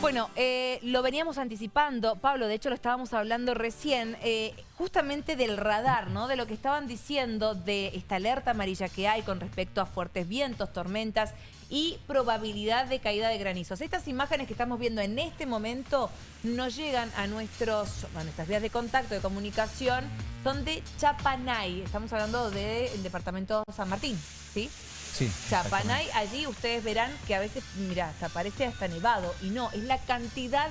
Bueno, eh, lo veníamos anticipando, Pablo, de hecho lo estábamos hablando recién, eh, justamente del radar, ¿no? De lo que estaban diciendo de esta alerta amarilla que hay con respecto a fuertes vientos, tormentas y probabilidad de caída de granizos. Estas imágenes que estamos viendo en este momento nos llegan a, nuestros, a nuestras vías de contacto, de comunicación, son de Chapanay, estamos hablando del departamento San Martín, ¿sí? Sí, Chapanay, allí ustedes verán que a veces, mira, hasta parece hasta nevado. Y no, es la cantidad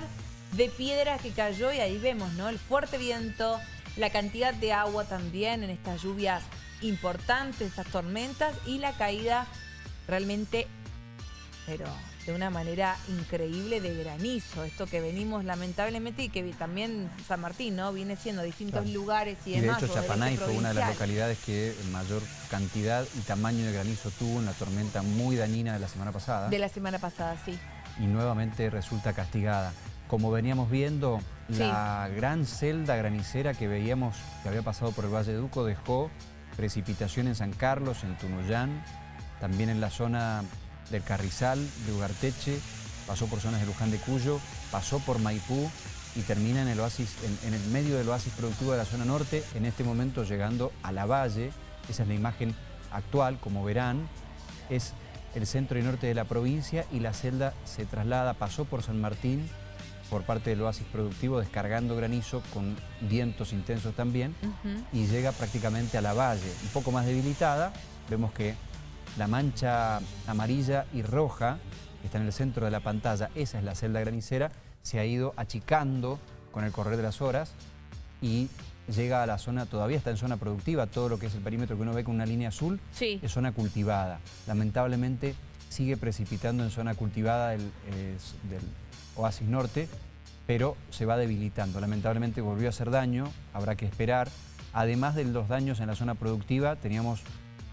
de piedra que cayó y ahí vemos, ¿no? El fuerte viento, la cantidad de agua también en estas lluvias importantes, estas tormentas y la caída realmente, pero de una manera increíble de granizo. Esto que venimos lamentablemente y que también San Martín, ¿no? Viene siendo distintos lugares y, demás. de hecho Chapanay fue una de las localidades que mayor cantidad y tamaño de granizo tuvo en la tormenta muy dañina de la semana pasada. De la semana pasada, sí. Y nuevamente resulta castigada. Como veníamos viendo, la gran celda granicera que veíamos que había pasado por el Valle de Duco dejó precipitación en San Carlos, en Tunuyán, también en la zona del Carrizal, de Ugarteche, pasó por zonas de Luján de Cuyo, pasó por Maipú y termina en el, oasis, en, el medio del oasis productivo de la zona norte, en este momento llegando a la valle, esa es la imagen actual, como verán, es el centro y norte de la provincia y la celda se traslada, pasó por San Martín, por parte del oasis productivo, descargando granizo con vientos intensos también, y llega prácticamente a la valle, un poco más debilitada, vemos que la mancha amarilla y roja que está en el centro de la pantalla, esa es la celda granicera, se ha ido achicando con el correr de las horas y llega a la zona, todavía está en zona productiva, todo lo que es el perímetro que uno ve con una línea azul, es zona cultivada. Lamentablemente sigue precipitando en zona cultivada del, del oasis norte, pero se va debilitando. Lamentablemente volvió a hacer daño, habrá que esperar. Además de los daños en la zona productiva, teníamos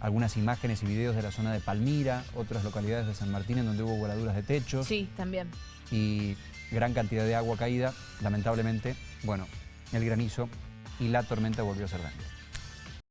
algunas imágenes y videos de la zona de Palmira, otras localidades de San Martín en donde hubo voladuras de techo. Sí, también. Y gran cantidad de agua caída. Lamentablemente, bueno, el granizo y la tormenta volvió a ser daño.